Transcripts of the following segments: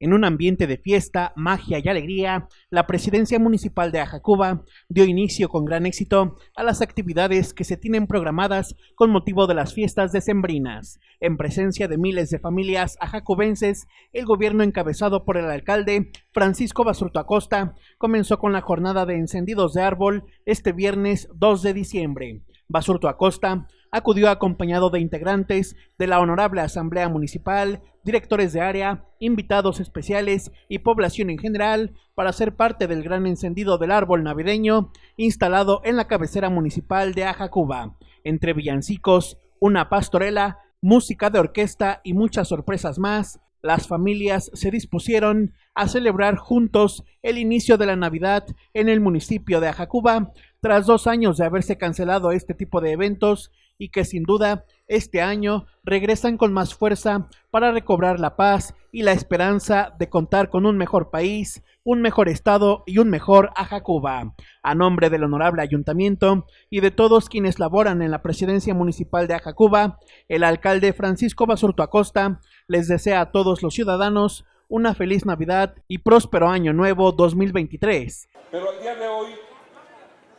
En un ambiente de fiesta, magia y alegría, la presidencia municipal de Ajacuba dio inicio con gran éxito a las actividades que se tienen programadas con motivo de las fiestas decembrinas. En presencia de miles de familias ajacubenses, el gobierno encabezado por el alcalde Francisco Basurto Acosta comenzó con la jornada de encendidos de árbol este viernes 2 de diciembre. Basurto Acosta acudió acompañado de integrantes de la Honorable Asamblea Municipal, directores de área, invitados especiales y población en general para ser parte del gran encendido del árbol navideño instalado en la cabecera municipal de Ajacuba. Entre villancicos, una pastorela, música de orquesta y muchas sorpresas más, las familias se dispusieron a celebrar juntos el inicio de la Navidad en el municipio de Ajacuba, tras dos años de haberse cancelado este tipo de eventos y que sin duda este año regresan con más fuerza para recobrar la paz y la esperanza de contar con un mejor país, un mejor estado y un mejor Ajacuba. A nombre del honorable ayuntamiento y de todos quienes laboran en la presidencia municipal de Ajacuba, el alcalde Francisco Basurto Acosta les desea a todos los ciudadanos una feliz Navidad y próspero año nuevo 2023. Pero al día de hoy,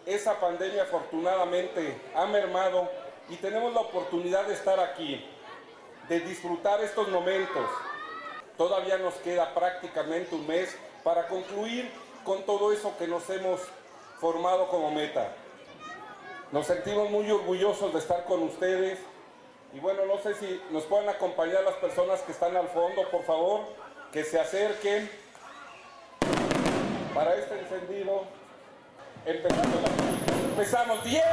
esa pandemia afortunadamente ha mermado y tenemos la oportunidad de estar aquí, de disfrutar estos momentos. Todavía nos queda prácticamente un mes para concluir con todo eso que nos hemos formado como meta. Nos sentimos muy orgullosos de estar con ustedes y bueno, no sé si nos pueden acompañar las personas que están al fondo, por favor, que se acerquen. Para este encendido. Empezamos, empezamos. 10,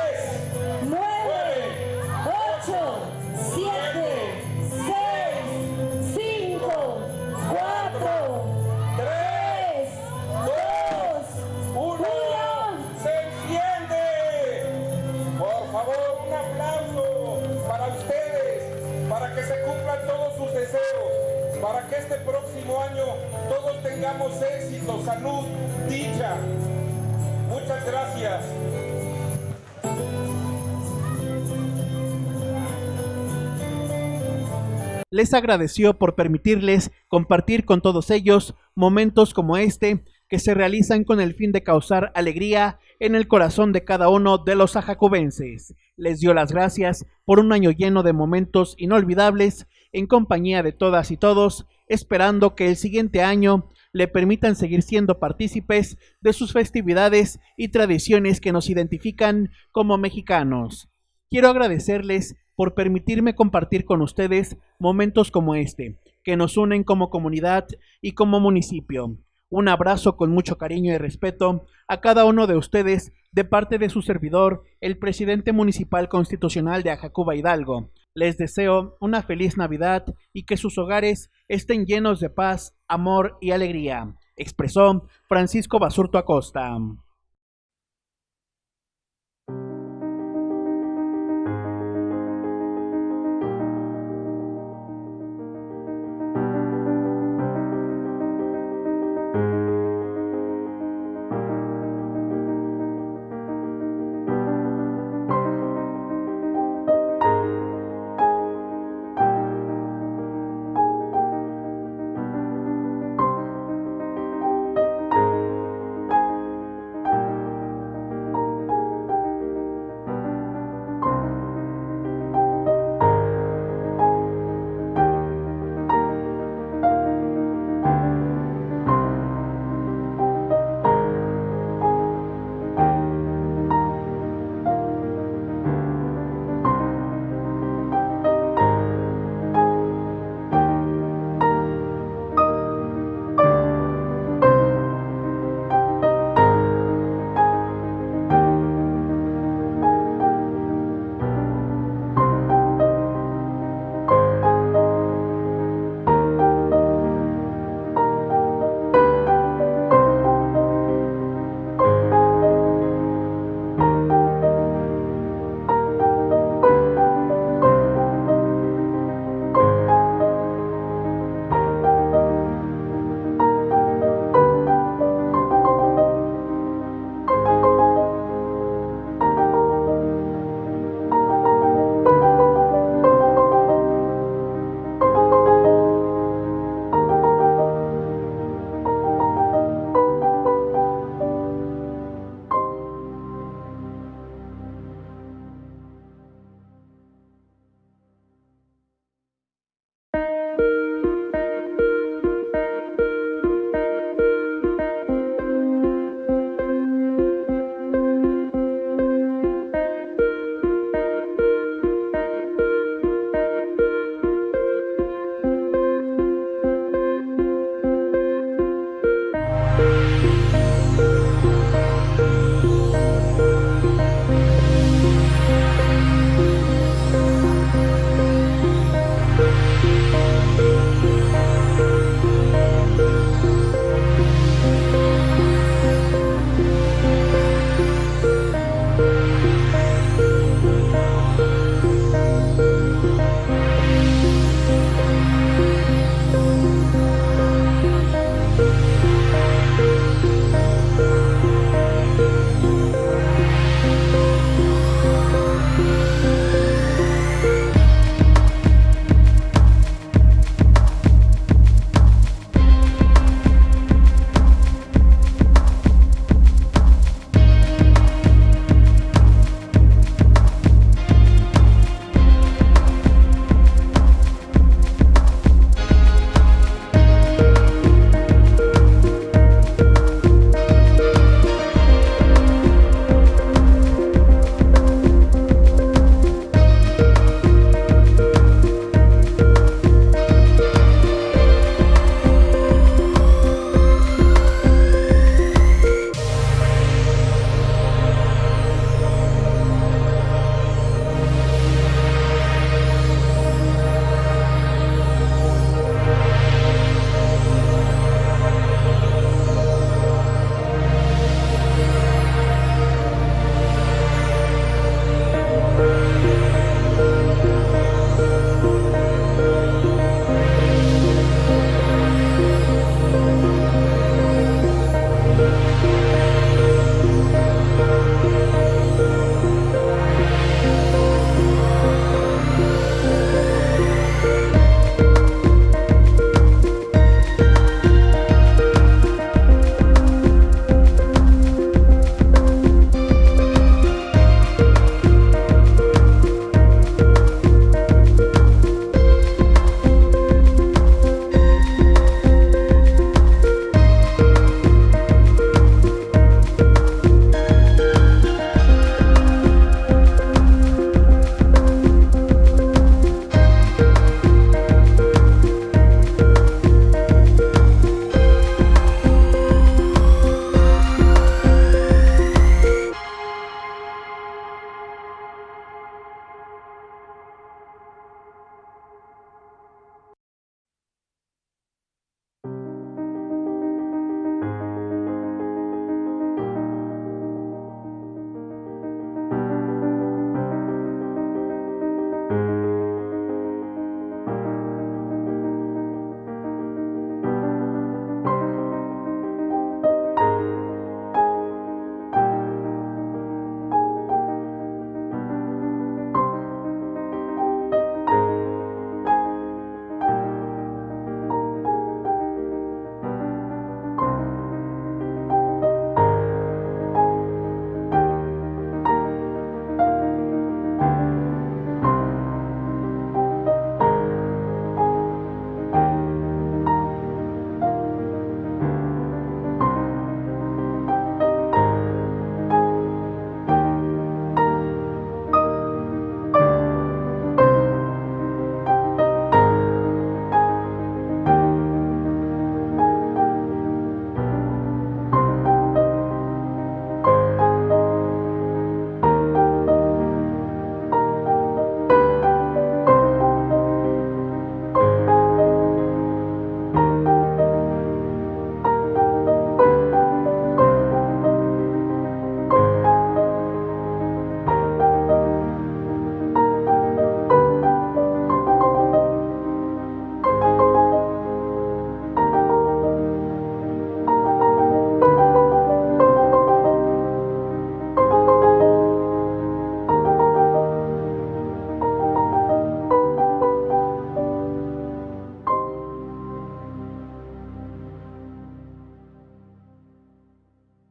para que este próximo año todos tengamos éxito, salud, dicha. Muchas gracias. les agradeció por permitirles compartir con todos ellos momentos como este que se realizan con el fin de causar alegría en el corazón de cada uno de los ajacubenses. Les dio las gracias por un año lleno de momentos inolvidables en compañía de todas y todos, esperando que el siguiente año le permitan seguir siendo partícipes de sus festividades y tradiciones que nos identifican como mexicanos. Quiero agradecerles por permitirme compartir con ustedes momentos como este, que nos unen como comunidad y como municipio. Un abrazo con mucho cariño y respeto a cada uno de ustedes de parte de su servidor, el presidente municipal constitucional de Ajacuba Hidalgo. Les deseo una feliz Navidad y que sus hogares estén llenos de paz, amor y alegría, expresó Francisco Basurto Acosta.